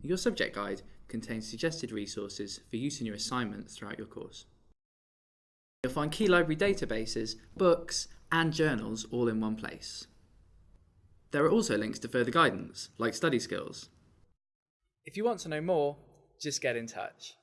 Your subject guide contains suggested resources for use in your assignments throughout your course. You'll find key library databases, books, and journals all in one place. There are also links to further guidance, like study skills. If you want to know more, just get in touch.